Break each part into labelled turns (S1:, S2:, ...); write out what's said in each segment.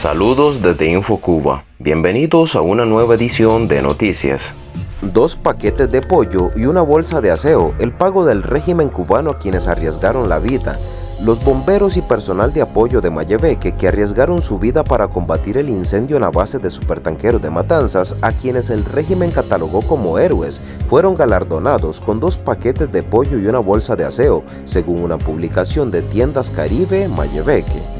S1: Saludos desde InfoCuba. Bienvenidos a una nueva edición de noticias.
S2: Dos paquetes de pollo y una bolsa de aseo, el pago del régimen cubano a quienes arriesgaron la vida. Los bomberos y personal de apoyo de Mayebeque que arriesgaron su vida para combatir el incendio en la base de supertanqueros de Matanzas, a quienes el régimen catalogó como héroes, fueron galardonados con dos paquetes de pollo y una bolsa de aseo, según una publicación de Tiendas Caribe Mayebeque.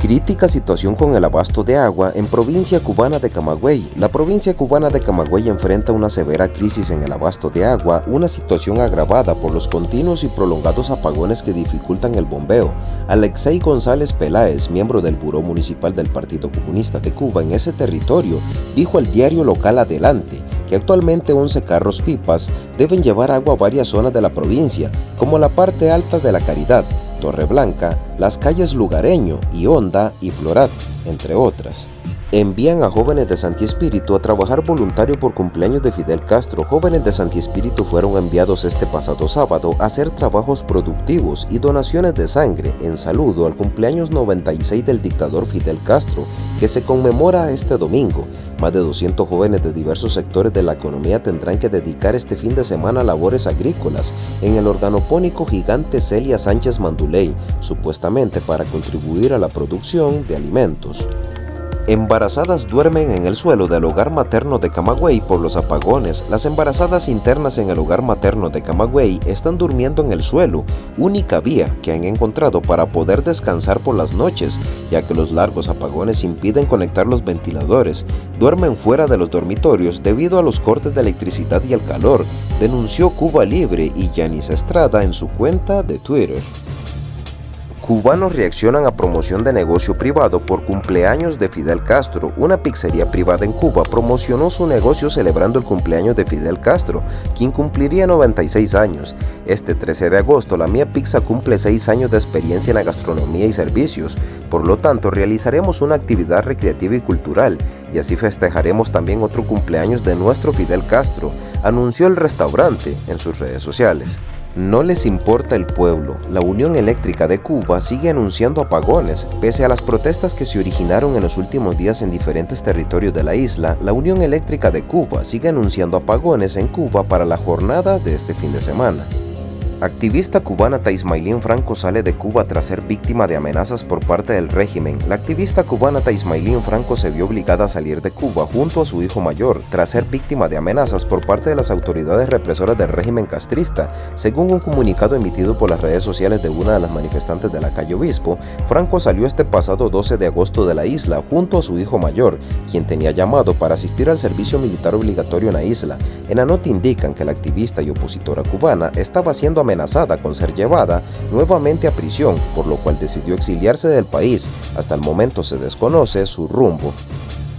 S2: Crítica situación con el abasto de agua en provincia cubana de Camagüey. La provincia cubana de Camagüey enfrenta una severa crisis en el abasto de agua, una situación agravada por los continuos y prolongados apagones que dificultan el bombeo. Alexei González Peláez, miembro del Buró Municipal del Partido Comunista de Cuba en ese territorio, dijo al diario local Adelante que actualmente 11 carros pipas deben llevar agua a varias zonas de la provincia, como la parte alta de la Caridad, Torreblanca, las calles Lugareño y Honda y Florat, entre otras. Envían a jóvenes de Santi Espíritu a trabajar voluntario por cumpleaños de Fidel Castro. Jóvenes de Santi Espíritu fueron enviados este pasado sábado a hacer trabajos productivos y donaciones de sangre en saludo al cumpleaños 96 del dictador Fidel Castro, que se conmemora este domingo. Más de 200 jóvenes de diversos sectores de la economía tendrán que dedicar este fin de semana a labores agrícolas en el organopónico gigante Celia Sánchez Manduley, supuestamente para contribuir a la producción de alimentos. Embarazadas duermen en el suelo del hogar materno de Camagüey por los apagones. Las embarazadas internas en el hogar materno de Camagüey están durmiendo en el suelo, única vía que han encontrado para poder descansar por las noches, ya que los largos apagones impiden conectar los ventiladores. Duermen fuera de los dormitorios debido a los cortes de electricidad y el calor, denunció Cuba Libre y Yanis Estrada en su cuenta de Twitter. Cubanos reaccionan a promoción de negocio privado por cumpleaños de Fidel Castro. Una pizzería privada en Cuba promocionó su negocio celebrando el cumpleaños de Fidel Castro, quien cumpliría 96 años. Este 13 de agosto, la Mía Pizza cumple 6 años de experiencia en la gastronomía y servicios. Por lo tanto, realizaremos una actividad recreativa y cultural, y así festejaremos también otro cumpleaños de nuestro Fidel Castro, anunció el restaurante en sus redes sociales. No les importa el pueblo. La Unión Eléctrica de Cuba sigue anunciando apagones. Pese a las protestas que se originaron en los últimos días en diferentes territorios de la isla, la Unión Eléctrica de Cuba sigue anunciando apagones en Cuba para la jornada de este fin de semana. Activista cubana Taismailín Franco sale de Cuba tras ser víctima de amenazas por parte del régimen. La activista cubana Taismailín Franco se vio obligada a salir de Cuba junto a su hijo mayor, tras ser víctima de amenazas por parte de las autoridades represoras del régimen castrista. Según un comunicado emitido por las redes sociales de una de las manifestantes de la calle Obispo, Franco salió este pasado 12 de agosto de la isla junto a su hijo mayor, quien tenía llamado para asistir al servicio militar obligatorio en la isla. En la nota indican que la activista y opositora cubana estaba siendo amenazada amenazada con ser llevada nuevamente a prisión, por lo cual decidió exiliarse del país. Hasta el momento se desconoce su rumbo.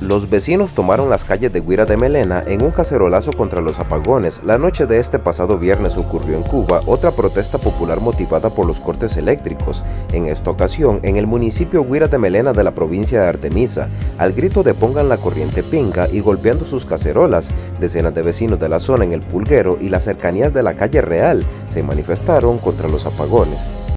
S2: Los vecinos tomaron las calles de Guira de Melena en un cacerolazo contra los apagones. La noche de este pasado viernes ocurrió en Cuba otra protesta popular motivada por los cortes eléctricos, en esta ocasión en el municipio Guira de Melena de la provincia de Artemisa, al grito de pongan la corriente pinga y golpeando sus cacerolas. Decenas de vecinos de la zona en el Pulguero y las cercanías de la calle Real se manifestaron contra los apagones.